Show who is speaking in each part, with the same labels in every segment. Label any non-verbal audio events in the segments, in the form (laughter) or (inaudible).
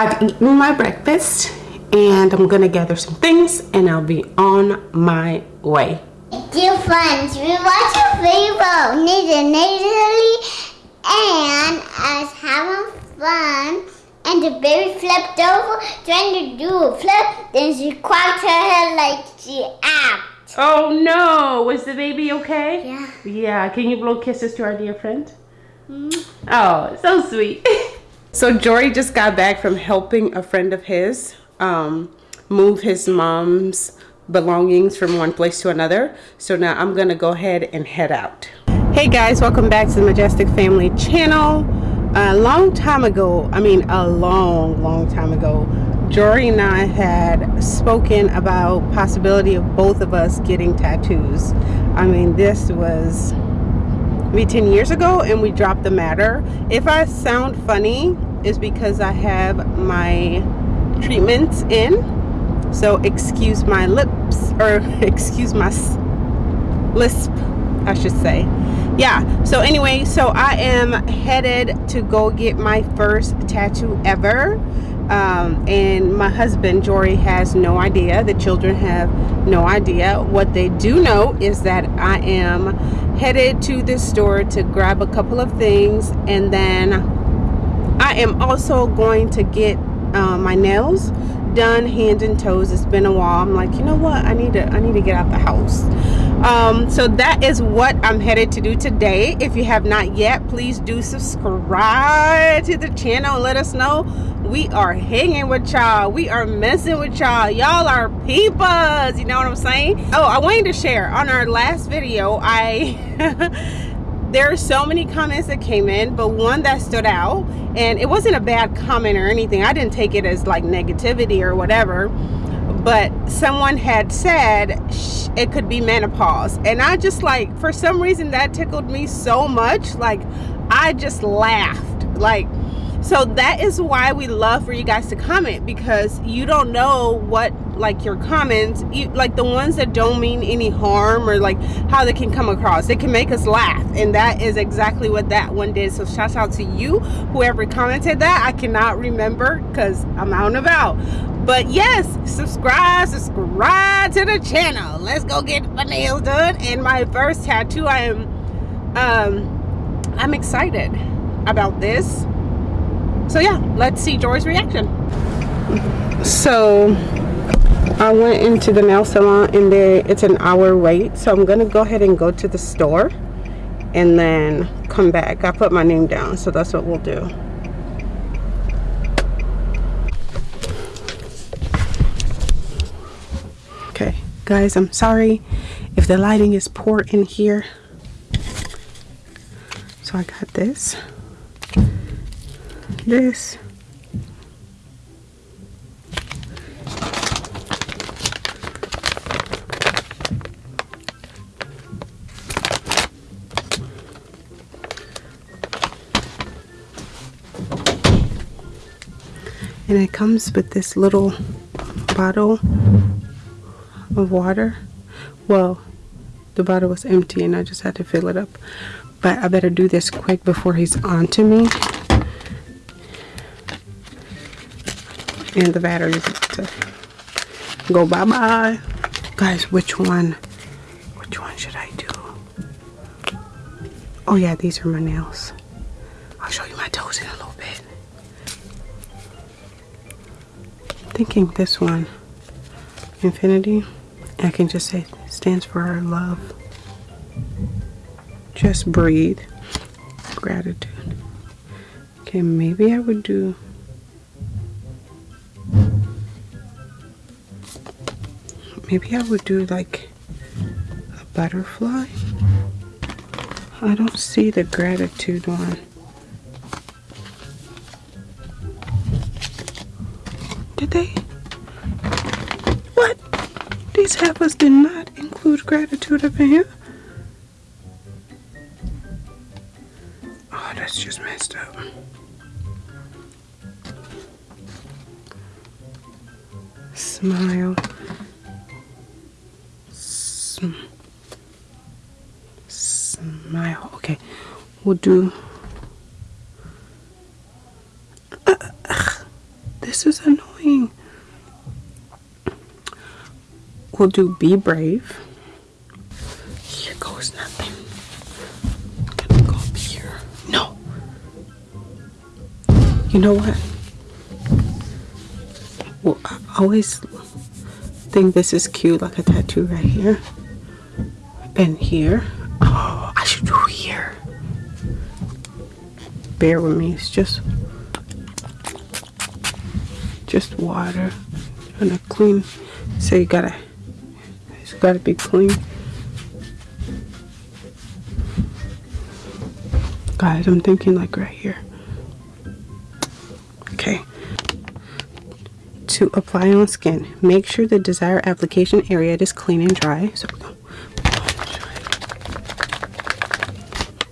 Speaker 1: I've eaten my breakfast and I'm gonna gather some things and I'll be on my way.
Speaker 2: Dear friends, we watch your favorite Nathan Natalie and us having fun and the baby flipped over trying to do a flip then she cracked her head like she apt.
Speaker 1: Oh no, was the baby okay?
Speaker 2: Yeah.
Speaker 1: Yeah, can you blow kisses to our dear friend? Mm. Oh, so sweet. (laughs) so Jory just got back from helping a friend of his um, move his mom's belongings from one place to another. So now I'm gonna go ahead and head out. Hey guys, welcome back to the Majestic Family channel. A long time ago, I mean a long, long time ago, Jory and I had spoken about possibility of both of us getting tattoos. I mean, this was maybe 10 years ago and we dropped the matter. If I sound funny, is because I have my treatments in. So excuse my lips or (laughs) excuse my lisp I should say. Yeah so anyway so I am headed to go get my first tattoo ever. Um, and my husband Jory has no idea. The children have no idea. What they do know is that I am headed to the store to grab a couple of things and then I am also going to get uh, my nails done hand and toes. It's been a while. I'm like you know what? I need to i need to get out the house um, so that is what i'm headed to do today. If you have not yet please do subscribe to the channel. Let us know. We are hanging with y'all. We are messing with y'all. Y'all are peepers. You know what i'm saying? Oh i wanted to share. On our last video i (laughs) there are so many comments that came in but one that stood out and it wasn't a bad comment or anything. I didn't take it as like negativity or whatever but someone had said it could be menopause. And i just like for some reason that tickled me so much like i just laughed. Like so that is why we love for you guys to comment because you don't know what like your comments you, like the ones that don't mean any harm or like how they can come across. They can make us laugh and that is exactly what that one did. So shout out to you whoever commented that. I cannot remember because i'm out and about but yes subscribe subscribe to the channel. Let's go get my nails done and my first tattoo. I am um i'm excited about this. So yeah let's see Jory's reaction. So I went into the nail salon and there it's an hour wait. So I'm gonna go ahead and go to the store and then come back. I put my name down so that's what we'll do okay guys I'm sorry if the lighting is poor in here. So I got this this. And it comes with this little bottle of water? Well the bottle was empty and I just had to fill it up. But I better do this quick before he's on to me. And the battery to go bye-bye. Guys which one? Which one should I do? Oh yeah these are my nails. I'll show you my toes in a little bit. Thinking this one. Infinity I can just say stands for our love. Just breathe. Gratitude. Okay maybe I would do maybe I would do like a butterfly. I don't see the gratitude one. Did they these heifers did not include gratitude up in here. Oh that's just messed up. Smile. Smile. Okay we'll do uh, uh, this this is annoying. We'll do be brave. Here goes nothing. I'm gonna go up here. No. You know what? Well, I always think this is cute, like a tattoo right here. And here. Oh, I should do here. Bear with me. It's just just water. And a clean. So you gotta. Gotta be clean. Guys, I'm thinking like right here. Okay. To apply on skin, make sure the desired application area is clean and dry. So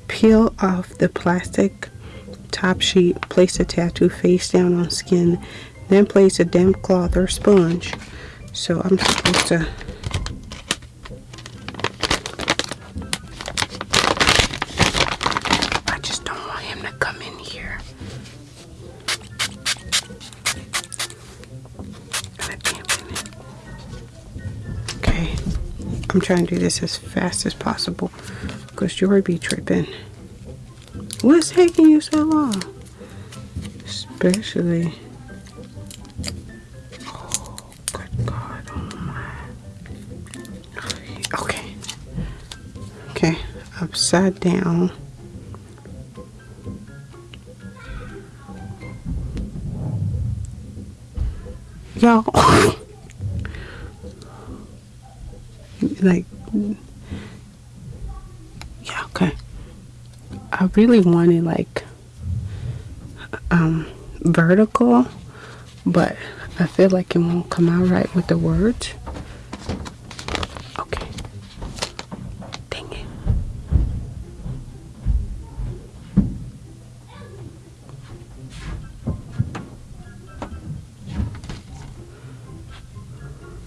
Speaker 1: peel off the plastic top sheet, place the tattoo face down on skin, then place a damp cloth or sponge. So I'm supposed to I'm trying to do this as fast as possible because Jory be tripping. What's taking you so long? Especially. Oh, good God. Oh, my. Okay. Okay. Upside down. Y'all. (laughs) like. Yeah, okay. I really wanted like um vertical, but I feel like it won't come out right with the words. Okay. Dang it.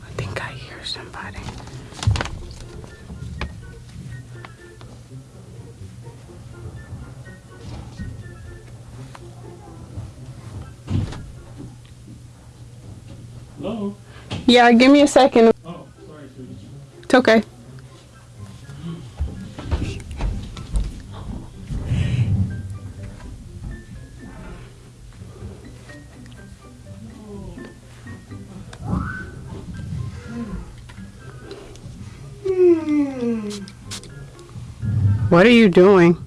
Speaker 1: I think I hear somebody. Yeah, give me a second.
Speaker 3: Oh, sorry.
Speaker 1: It's okay. What are you doing?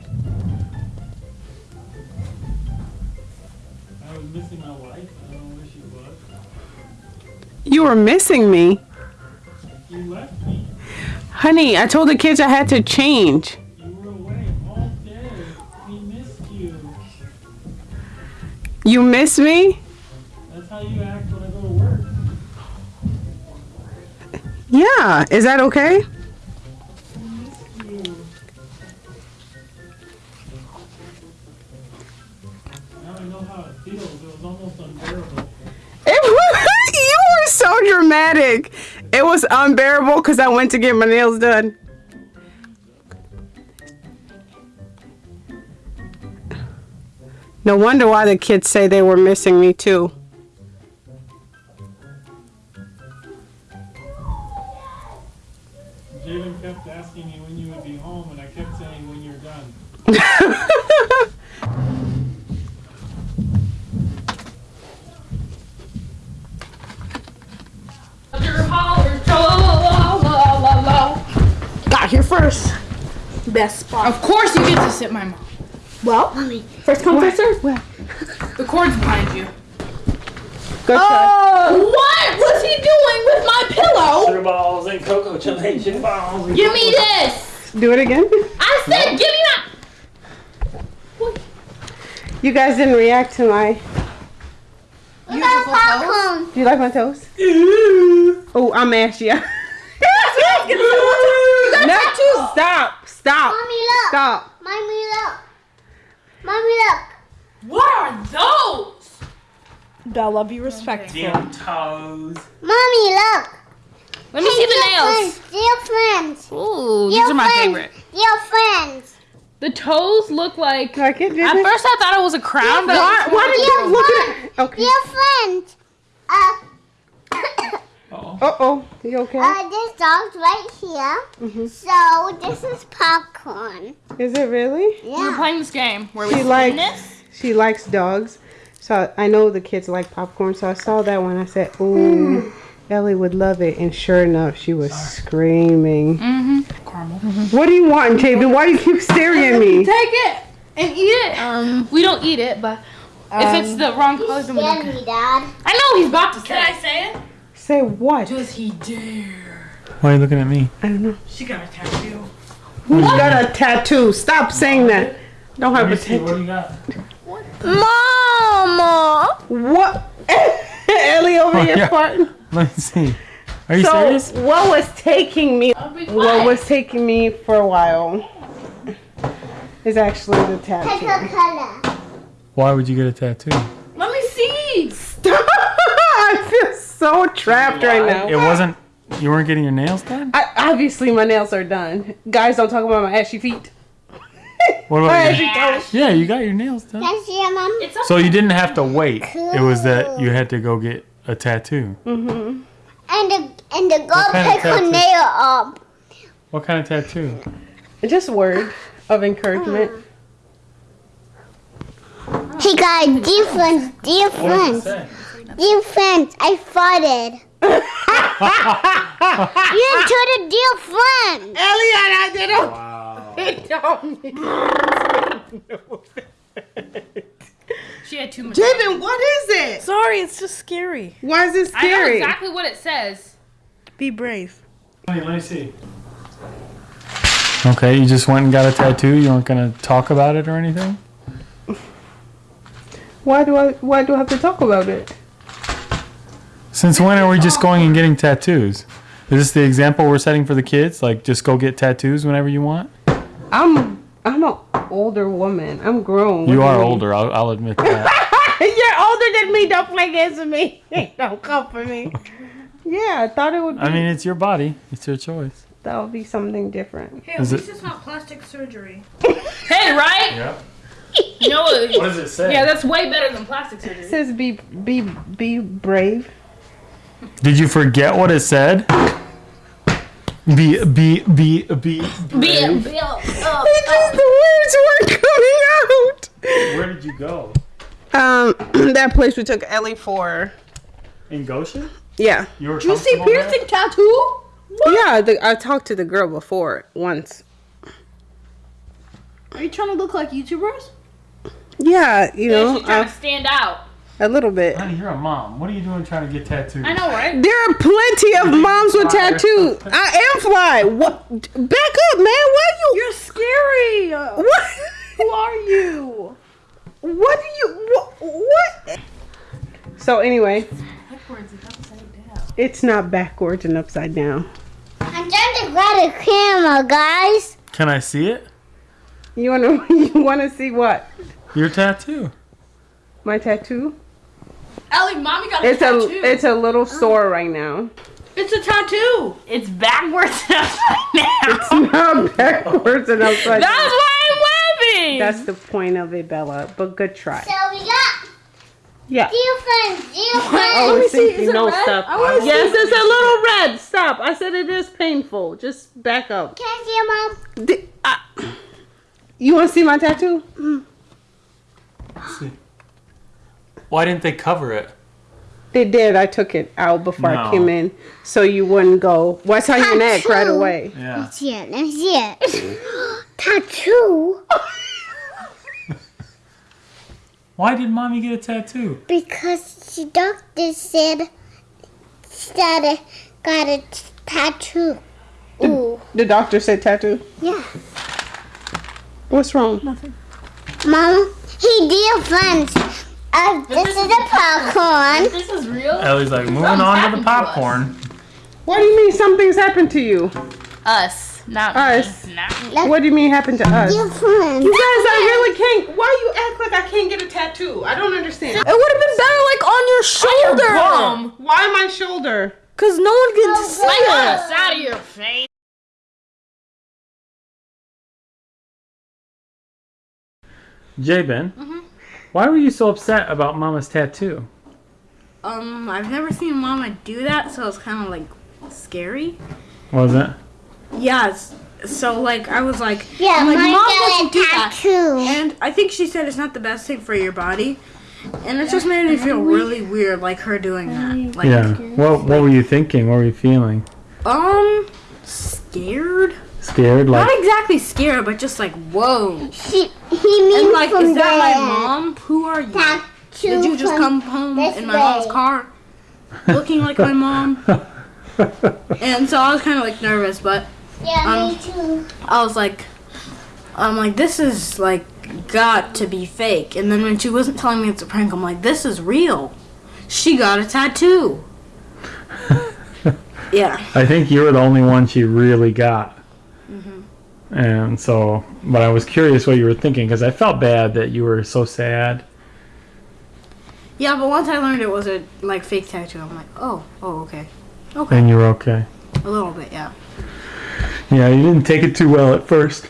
Speaker 1: You were missing me.
Speaker 3: You left me.
Speaker 1: Honey, I told the kids I had to change.
Speaker 3: You were away all day. We missed you.
Speaker 1: You miss me?
Speaker 3: That's how you act when I go to work.
Speaker 1: Yeah. Is that okay? So dramatic. It was unbearable because I went to get my nails done. No wonder why the kids say they were missing me too.
Speaker 3: Jalen kept asking me when you would be home, and I kept saying when you're done. (laughs)
Speaker 4: Best spot.
Speaker 5: Of course you get to sit my mom.
Speaker 4: Well, first come, first serve.
Speaker 5: The cord's behind you.
Speaker 1: Good try.
Speaker 4: Oh, what was he doing with my pillow?
Speaker 3: Sugar balls and cocoa chili sugar balls. and
Speaker 4: Give me
Speaker 3: cocoa-
Speaker 4: this.
Speaker 1: Do it again.
Speaker 4: I said, give me that.
Speaker 1: You guys didn't react to my.
Speaker 2: Look at popcorn.
Speaker 1: Do you like my toast? (laughs) Oh, I'm ashy. (laughs) no, stop, stop,
Speaker 2: Mommy, look.
Speaker 1: stop.
Speaker 2: Mommy, look. Mommy, look.
Speaker 5: What are those?
Speaker 4: Bella, be respectful.
Speaker 3: Damn toes.
Speaker 2: Mommy, look.
Speaker 5: Let me see the
Speaker 2: Dear
Speaker 5: nails.
Speaker 2: friends, Dear friends.
Speaker 5: Ooh,
Speaker 2: Dear
Speaker 5: these are my
Speaker 2: friends,
Speaker 5: favorite.
Speaker 2: Dear friends.
Speaker 5: The toes look like.
Speaker 1: Like it,
Speaker 5: At first, I thought it was a crown, but
Speaker 1: Why, why did you
Speaker 2: Dear
Speaker 1: look at it? Okay.
Speaker 2: Dear friends. Uh,
Speaker 3: Uh-oh.
Speaker 1: Uh oh. You okay?
Speaker 2: uh, this dog's right here.
Speaker 1: Mhm.
Speaker 2: So this is popcorn.
Speaker 1: Is it really?
Speaker 5: We're playing this game where
Speaker 1: She
Speaker 5: we
Speaker 1: likes
Speaker 5: spin this.
Speaker 1: she likes dogs. So I know the kids like popcorn. So I saw that one. I said, "Ooh, Ellie would love it." And sure enough, she was screaming.
Speaker 5: Mm-hmm. Caramel.
Speaker 1: What do you want, Jabin? Why do you keep (laughs) staring at me?
Speaker 5: Take it and eat it.
Speaker 4: Um,
Speaker 5: We don't eat it, but if it's the wrong color, then we don't.
Speaker 2: Scared me, Dad.
Speaker 5: I know he's about to say. Can I say it?
Speaker 1: Say what?
Speaker 5: Does he dare?
Speaker 3: Why are you looking at me?
Speaker 1: I don't know.
Speaker 5: She got a tattoo.
Speaker 1: Who's got a tattoo? Stop saying that. Don't have a tattoo.
Speaker 3: What
Speaker 1: tattoo.
Speaker 3: do you got?
Speaker 4: Mama.
Speaker 1: What? (laughs) Ellie over
Speaker 3: Oh,
Speaker 1: here
Speaker 3: yeah.
Speaker 1: farting. (laughs)
Speaker 3: Let me see. Are you
Speaker 1: So
Speaker 3: serious?
Speaker 1: what was taking me? What was taking me for a while is actually the
Speaker 2: Pick
Speaker 1: tattoo.
Speaker 2: a color.
Speaker 3: Why would you get a tattoo?
Speaker 5: Let me see.
Speaker 1: I feel trapped right now.
Speaker 3: It wasn't. You weren't getting your nails done.
Speaker 1: I, obviously, my nails are done. Guys, don't talk about my ashy feet. (laughs)
Speaker 3: What
Speaker 1: my
Speaker 3: about
Speaker 1: ashy
Speaker 3: your,
Speaker 1: toes.
Speaker 3: Yeah, you got your nails done.
Speaker 2: Can I see your mom?
Speaker 5: It's.
Speaker 3: So you didn't have to wait. It was that you had to go get a tattoo.
Speaker 1: Mm-hmm.
Speaker 2: And the and the girl
Speaker 3: kind of
Speaker 2: pick her
Speaker 3: tattoo?
Speaker 2: nail up.
Speaker 3: What kind of tattoo?
Speaker 1: Just word of encouragement.
Speaker 2: He got a different, different, different. I farted. (laughs) you into the different.
Speaker 1: Elliot, I did it.
Speaker 3: Wow.
Speaker 1: It (laughs) don't
Speaker 5: She had too much.
Speaker 1: Jabin, what is it?
Speaker 4: Sorry, it's just scary.
Speaker 1: Why is it scary?
Speaker 5: I know exactly what it says.
Speaker 4: Be brave.
Speaker 3: Let me see. Okay, you just went and got a tattoo. You weren't gonna talk about it or anything.
Speaker 1: Why do I? Why do I have to talk about it?
Speaker 3: Since when are we just going and getting tattoos? Is this the example we're setting for the kids? Like, just go get tattoos whenever you want.
Speaker 1: I'm I'm an older woman. I'm grown.
Speaker 3: You are
Speaker 1: mean?
Speaker 3: older. I'll, I'll admit that. (laughs)
Speaker 1: You're older than me. Don't play games with me. (laughs) Don't come for me. Yeah, I thought it would. Be,
Speaker 3: I mean, it's your body. It's your choice.
Speaker 1: that would be something different.
Speaker 4: Hey,
Speaker 3: Is
Speaker 4: at least
Speaker 3: it-
Speaker 4: it's not plastic surgery. (laughs)
Speaker 5: Hey, right?
Speaker 3: Yeah.
Speaker 5: You know what?
Speaker 3: does it say?
Speaker 5: Yeah, that's way better than plastic surgery.
Speaker 1: It
Speaker 5: surgery.
Speaker 1: says be be be brave.
Speaker 3: Did you forget what it said? Be be be be.
Speaker 5: Bill, Bill. Oh,
Speaker 1: It's just the words weren't coming out.
Speaker 3: Where did you go?
Speaker 1: Um, (clears throat) that place we took Ellie for.
Speaker 3: In Goshen?
Speaker 1: Yeah,
Speaker 3: You were
Speaker 4: You see
Speaker 3: comfortable there?
Speaker 4: piercing tattoo?
Speaker 1: yeah. The, I talked to the girl before once.
Speaker 4: Are you trying to look like YouTubers?
Speaker 1: Yeah, you know,
Speaker 5: she's trying
Speaker 1: uh,
Speaker 5: to stand out.
Speaker 1: A little bit.
Speaker 3: Honey, you're a mom. What are you doing trying to get tattoos?
Speaker 5: I know, right?
Speaker 1: There are plenty of moms with tattoos. I am fly. What? Back up, man. Why you?
Speaker 4: You're scary.
Speaker 1: What?
Speaker 4: Who are you?
Speaker 1: What do you? What? what? So anyway, it's not backwards and upside down.
Speaker 2: I'm trying to grab the camera, guys.
Speaker 3: Can I see it?
Speaker 1: You wanna? (laughs) You wanna see what?
Speaker 3: Your tattoo.
Speaker 1: My tattoo?
Speaker 5: Ellie, mommy got a
Speaker 1: It's a it's a little sore right now.
Speaker 4: It's a tattoo.
Speaker 5: It's backwards and upside (laughs) down.
Speaker 1: It's not backwards and upside
Speaker 5: That's
Speaker 1: down.
Speaker 5: why I'm laughing.
Speaker 1: That's the point of it, Bella. But good try.
Speaker 2: So we got
Speaker 1: Yeah.
Speaker 2: different, different.
Speaker 1: Oh,
Speaker 4: me
Speaker 1: it's
Speaker 4: see.
Speaker 1: thinking
Speaker 4: Is it
Speaker 1: no
Speaker 4: red?
Speaker 1: stop.
Speaker 4: I wanna
Speaker 1: Yes,
Speaker 4: see.
Speaker 1: it's a little red. Stop. I said it is painful. Just back up.
Speaker 2: Can I see your mom?
Speaker 1: Di- ah. You want to see my tattoo?
Speaker 3: Why didn't they cover it?
Speaker 1: They did. I took it out before I came in, so you wouldn't go. What's on your neck right away?
Speaker 3: Yeah.
Speaker 2: Let's see it. Let me see it. (gasps) Tattoo. (laughs)
Speaker 3: Why did mommy get a tattoo?
Speaker 2: Because the doctor said that I got a tattoo. Ooh.
Speaker 1: The doctor said tattoo.
Speaker 2: Yeah.
Speaker 1: What's wrong?
Speaker 2: Nothing. Mom, he different. Uh, this is the popcorn.
Speaker 5: This is real.
Speaker 3: Ellie's like moving
Speaker 5: Something's
Speaker 3: on to
Speaker 5: happened
Speaker 3: the
Speaker 5: to
Speaker 3: popcorn.
Speaker 1: What do you mean something's happened to you?
Speaker 5: Us, not
Speaker 1: Us.
Speaker 5: me. Not me.
Speaker 1: What do you mean happened to us? You
Speaker 2: Different.
Speaker 1: guys, I really can't. Why you act like I can't get a tattoo? I don't understand.
Speaker 4: It would have been better like on your shoulder.
Speaker 5: Your Bum.
Speaker 1: Why my shoulder?
Speaker 4: Cause no one can see
Speaker 5: Like
Speaker 4: it.
Speaker 5: us out of your face.
Speaker 3: Jabin, why were you so upset about mama's tattoo?
Speaker 6: Um, I've never seen Mama do that, so it's kind of like scary.
Speaker 3: Was it?
Speaker 6: Yeah. It's, so like I was like,
Speaker 2: Yeah,
Speaker 6: I'm like, Mom doesn't
Speaker 2: a
Speaker 6: do that. And I think she said it's not the best thing for your body. And it just made me feel really weird, like her doing that. Like,
Speaker 3: Yeah. What What were you thinking? What were you feeling?
Speaker 6: um, scared.
Speaker 3: Scared? Like
Speaker 6: Not exactly scared, but just like, whoa.
Speaker 2: She, he means
Speaker 6: And like,
Speaker 2: from
Speaker 6: is that my mom? Who are you? Did you just come home in my mom's car, looking like my mom? (laughs) And so I was kind of like nervous, but
Speaker 2: Yeah, me
Speaker 6: um,
Speaker 2: too.
Speaker 6: I was like, I'm like, this is like got to be fake. And then when she wasn't telling me it's a prank, I'm like, this is real. She got a tattoo. (laughs) yeah.
Speaker 3: I think you were the only one she really got. Mm-hmm. And so, but I was curious what you were thinking because I felt bad that you were so sad.
Speaker 6: Yeah, but once I learned it was a like fake tattoo, I'm like, oh, oh, okay, okay,
Speaker 3: And you were okay.
Speaker 6: a little bit, yeah,
Speaker 3: Yeah, you didn't take it too well at first.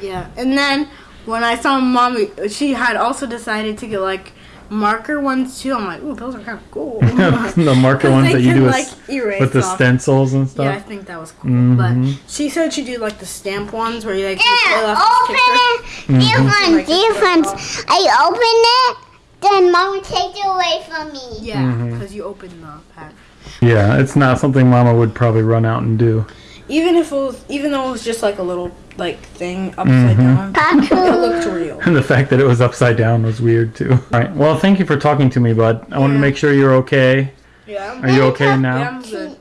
Speaker 6: yeah. And then when I saw mommy, she had also decided to get like marker ones too. I'm like, ooh, those are kind of cool. (laughs) (laughs)
Speaker 3: the marker
Speaker 6: 'Cause
Speaker 3: ones that you
Speaker 6: can,
Speaker 3: do
Speaker 6: like
Speaker 3: with,
Speaker 6: erase
Speaker 3: with the
Speaker 6: off.
Speaker 3: stencils and stuff.
Speaker 6: Yeah, I think that was cool.
Speaker 3: Mhm.
Speaker 6: But she said she do like the stamp ones where you like you pull
Speaker 2: Yeah,
Speaker 6: off the
Speaker 2: open
Speaker 6: sticker.
Speaker 2: it. Different,
Speaker 6: Like
Speaker 2: different. I open it, then mom takes it away from me.
Speaker 6: Yeah, because you open the pack.
Speaker 3: Yeah, it's not something Mama would probably run out and do.
Speaker 6: Even if it was, even though it was just like a little like thing upside
Speaker 3: Mhm.
Speaker 6: down, it looked real.
Speaker 3: And the fact that it was upside down was weird too. All right. Well, thank you for talking to me, bud. I want to make sure you're okay.
Speaker 6: Yeah.
Speaker 3: Are you okay
Speaker 6: Yeah,
Speaker 3: now?
Speaker 6: I'm good.